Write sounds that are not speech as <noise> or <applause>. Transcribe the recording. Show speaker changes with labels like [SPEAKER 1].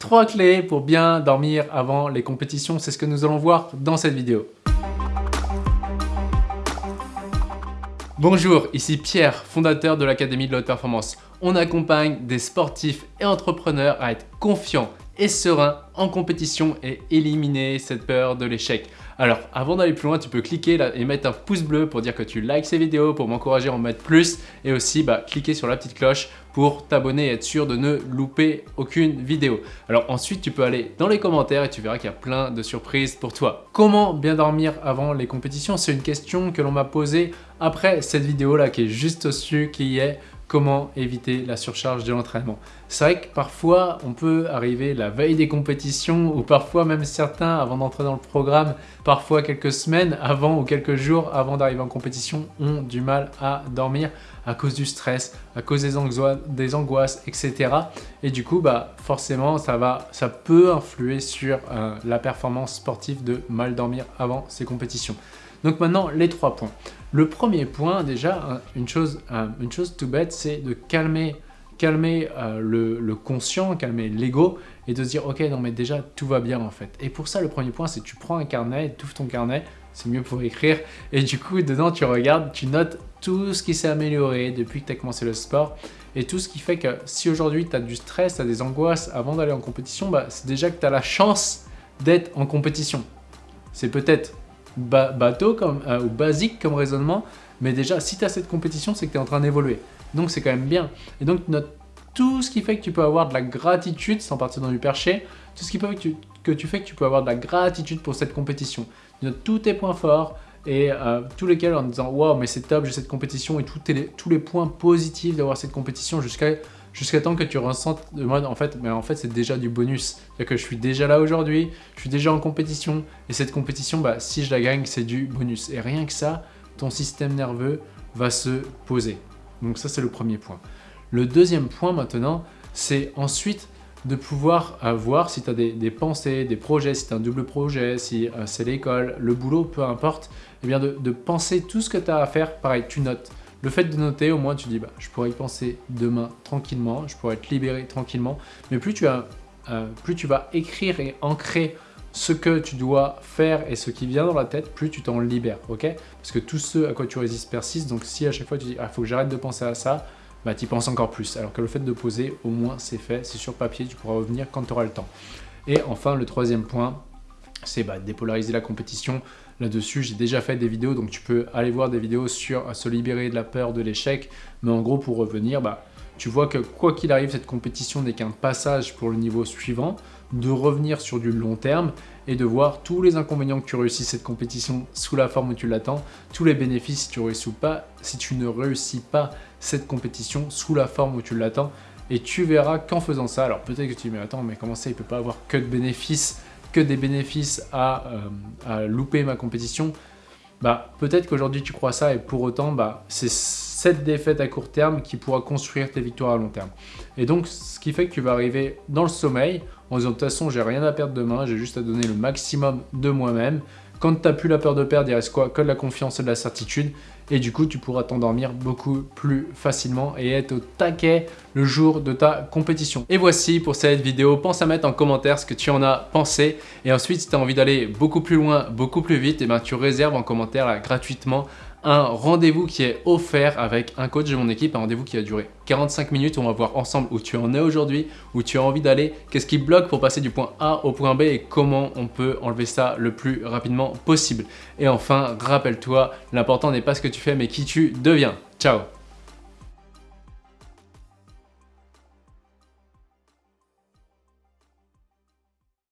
[SPEAKER 1] Trois clés pour bien dormir avant les compétitions, c'est ce que nous allons voir dans cette vidéo. Bonjour, ici Pierre, fondateur de l'Académie de la Haute Performance. On accompagne des sportifs et entrepreneurs à être confiants et sereins en compétition et éliminer cette peur de l'échec. Alors, avant d'aller plus loin, tu peux cliquer là et mettre un pouce bleu pour dire que tu likes ces vidéos, pour m'encourager à en mettre plus et aussi bah, cliquer sur la petite cloche pour t'abonner et être sûr de ne louper aucune vidéo. Alors ensuite, tu peux aller dans les commentaires et tu verras qu'il y a plein de surprises pour toi. Comment bien dormir avant les compétitions? C'est une question que l'on m'a posée après cette vidéo là qui est juste au-dessus, qui est comment éviter la surcharge de l'entraînement. C'est vrai que parfois, on peut arriver la veille des compétitions ou parfois même certains avant d'entrer dans le programme, parfois quelques semaines avant ou quelques jours avant d'arriver en compétition, ont du mal à dormir à cause du stress, à cause des, angoisses, etc. Et du coup, bah, forcément, ça, va, ça peut influer sur euh, la performance sportive de mal dormir avant ces compétitions. Donc maintenant, les trois points. Le premier point, déjà, une chose, une chose tout bête, c'est de calmer, calmer euh, le, conscient, calmer l'ego et de se dire « Ok, non mais déjà, tout va bien en fait. » Et pour ça, le premier point, c'est tu prends un carnet, tu ouvres ton carnet, c'est mieux pour écrire, <laughs> et du coup, dedans, tu regardes, tu notes tout ce qui s'est amélioré depuis que tu as commencé le sport, et tout ce qui fait que si aujourd'hui tu as du stress, tu as des angoisses avant d'aller en compétition, bah, c'est déjà que tu as la chance d'être en compétition. C'est peut-être bateau comme, euh, ou basique comme raisonnement, mais déjà, si tu as cette compétition, c'est que tu es en train d'évoluer. Donc, c'est quand même bien. Et donc, note tout ce qui fait que tu peux avoir de la gratitude, sans partir dans du perché, tout ce qui peut que tu, que tu fais que tu peux avoir de la gratitude pour cette compétition. Note tous tes points forts et euh, tous lesquels en disant « Wow, mais c'est top, j'ai cette compétition » et tous les, tous les points positifs d'avoir cette compétition jusqu'à jusqu'à temps que tu ressentes de mode en fait, mais en fait c'est déjà du bonus. C'est-à-dire que je suis déjà là aujourd'hui, je suis déjà en compétition et cette compétition, bah, si je la gagne, c'est du bonus. Et rien que ça, ton système nerveux va se poser. Donc ça c'est le premier point. Le deuxième point maintenant, c'est ensuite de pouvoir voir si tu as des, pensées, des projets, si tu as un double projet, si euh, c'est l'école, le boulot, peu importe, et eh bien de, de penser tout ce que tu as à faire, pareil, tu notes. Le fait de noter, au moins tu dis, bah, je pourrais y penser demain tranquillement, je pourrais être libéré tranquillement. Mais plus tu, as, euh, plus tu vas écrire et ancrer ce que tu dois faire et ce qui vient dans la tête, plus tu t'en libères, ok? Parce que tout ce à quoi tu résistes persiste, donc si à chaque fois tu dis « Ah, faut que j'arrête de penser à ça », bah tu penses encore plus. Alors que le fait de poser, au moins c'est fait, c'est sur papier, tu pourras revenir quand tu auras le temps. Et enfin, le troisième point, c'est bah, dépolariser la compétition. Là-dessus, j'ai déjà fait des vidéos, donc tu peux aller voir des vidéos sur se libérer de la peur de l'échec. Mais en gros, pour revenir, bah, tu vois que quoi qu'il arrive, cette compétition n'est qu'un passage pour le niveau suivant, de revenir sur du long terme et de voir tous les inconvénients que tu réussis cette compétition sous la forme où tu l'attends, tous les bénéfices si tu, réussis pas, si tu ne réussis pas cette compétition sous la forme où tu l'attends. Et tu verras qu'en faisant ça, alors peut-être que tu dis mais attends mais comment ça il peut pas avoir que de bénéfices que des bénéfices à, euh, à louper ma compétition, bah, peut-être qu'aujourd'hui tu crois ça et pour autant, bah, c'est cette défaite à court terme qui pourra construire tes victoires à long terme. Et donc, ce qui fait que tu vas arriver dans le sommeil en disant de toute façon, j'ai rien à perdre demain, j'ai juste à donner le maximum de moi-même. Quand tu n'as plus la peur de perdre, il reste quoi Que de la confiance et de la certitude. Et du coup, tu pourras t'endormir beaucoup plus facilement et être au taquet le jour de ta compétition. Et voici pour cette vidéo. Pense à mettre en commentaire ce que tu en as pensé. Et ensuite, si tu as envie d'aller beaucoup plus loin, beaucoup plus vite, et eh ben, tu réserves en commentaire gratuitement un rendez-vous qui est offert avec un coach de mon équipe, un rendez-vous qui va durer 45 minutes. On va voir ensemble où tu en es aujourd'hui, où tu as envie d'aller, qu'est-ce qui bloque pour passer du point A au point B et comment on peut enlever ça le plus rapidement possible. Et enfin, rappelle-toi, l'important n'est pas ce que tu fais mais qui tu deviens. Ciao